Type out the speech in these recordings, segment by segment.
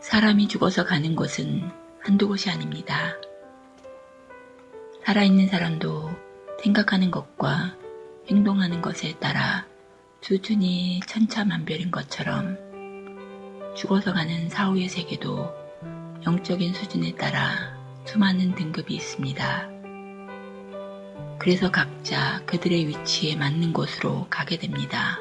사람이 죽어서 가는 곳은 한두 곳이 아닙니다. 살아있는 사람도 생각하는 것과 행동하는 것에 따라 수준이 천차만별인 것처럼 죽어서 가는 사후의 세계도 영적인 수준에 따라 수많은 등급이 있습니다. 그래서 각자 그들의 위치에 맞는 곳으로 가게 됩니다.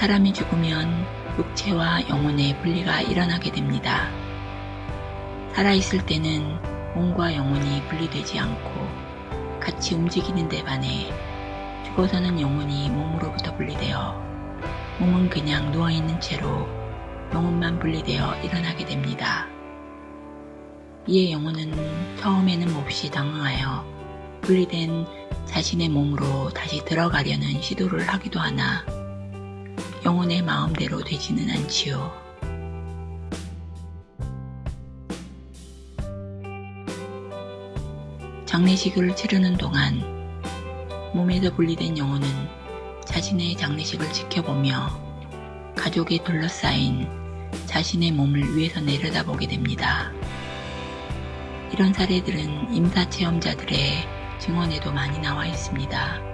사람이 죽으면 육체와 영혼의 분리가 일어나게 됩니다. 살아있을 때는 몸과 영혼이 분리되지 않고 같이 움직이는 데 반해 죽어서는 영혼이 몸으로부터 분리되어 몸은 그냥 누워있는 채로 영혼만 분리되어 일어나게 됩니다. 이에 영혼은 처음에는 몹시 당황하여 분리된 자신의 몸으로 다시 들어가려는 시도를 하기도 하나 영혼의 마음대로 되지는 않지요. 장례식을 치르는 동안 몸에서 분리된 영혼은 자신의 장례식을 지켜보며 가족에 둘러싸인 자신의 몸을 위에서 내려다보게 됩니다. 이런 사례들은 임사체험자들의 증언에도 많이 나와 있습니다.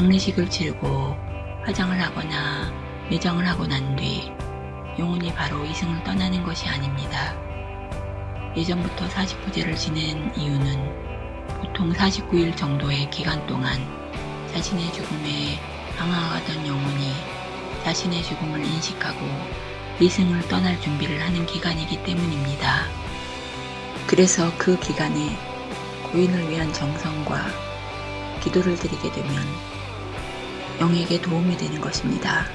장례식을 치르고 화장을 하거나 매장을 하고 난 뒤 영혼이 바로 이승을 떠나는 것이 아닙니다. 예전부터 49제를 지낸 이유는 보통 49일 정도의 기간 동안 자신의 죽음에 방황하던 영혼이 자신의 죽음을 인식하고 이승을 떠날 준비를 하는 기간이기 때문입니다. 그래서 그 기간에 고인을 위한 정성과 기도를 드리게 되면 영에게 도움이 되는 것입니다.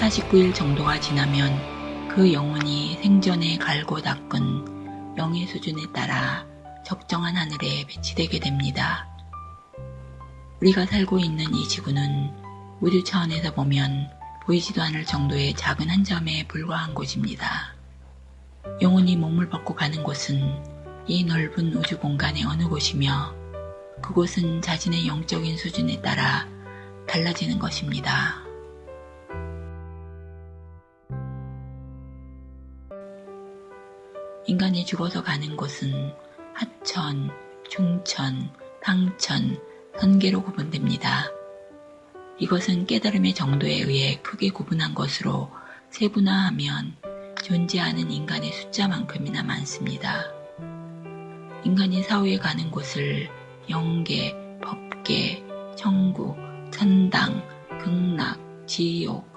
(49일) 정도가 지나면 그 영혼이 생전에 갈고 닦은 영의 수준에 따라 적정한 하늘에 배치되게 됩니다. 우리가 살고 있는 이 지구는 우주 차원에서 보면 보이지도 않을 정도의 작은 한 점에 불과한 곳입니다. 영혼이 몸을 벗고 가는 곳은 이 넓은 우주 공간의 어느 곳이며 그곳은 자신의 영적인 수준에 따라 달라지는 것입니다. 인간이 죽어서 가는 곳은 하천, 중천, 상천, 선계로 구분됩니다. 이것은 깨달음의 정도에 의해 크게 구분한 것으로 세분화하면 존재하는 인간의 숫자만큼이나 많습니다. 인간이 사후에 가는 곳을 영계, 법계, 천국, 천당, 극락, 지옥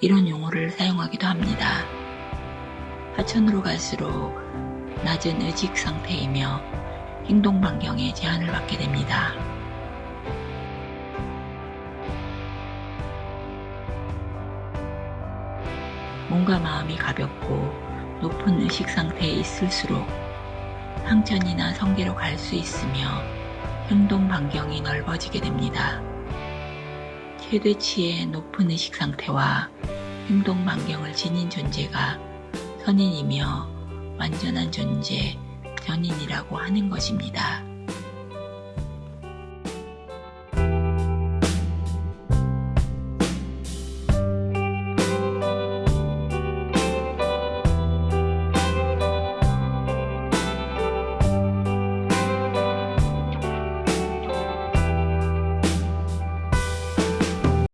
이런 용어를 사용하기도 합니다. 하천으로 갈수록 낮은 의식 상태이며 행동 반경에 제한을 받게 됩니다. 몸과 마음이 가볍고 높은 의식 상태에 있을수록 상천이나 성계로 갈 수 있으며 행동 반경이 넓어지게 됩니다. 최대치의 높은 의식 상태와 행동 반경을 지닌 존재가 선인이며 완전한 존재, 견인이라고 하는 것입니다.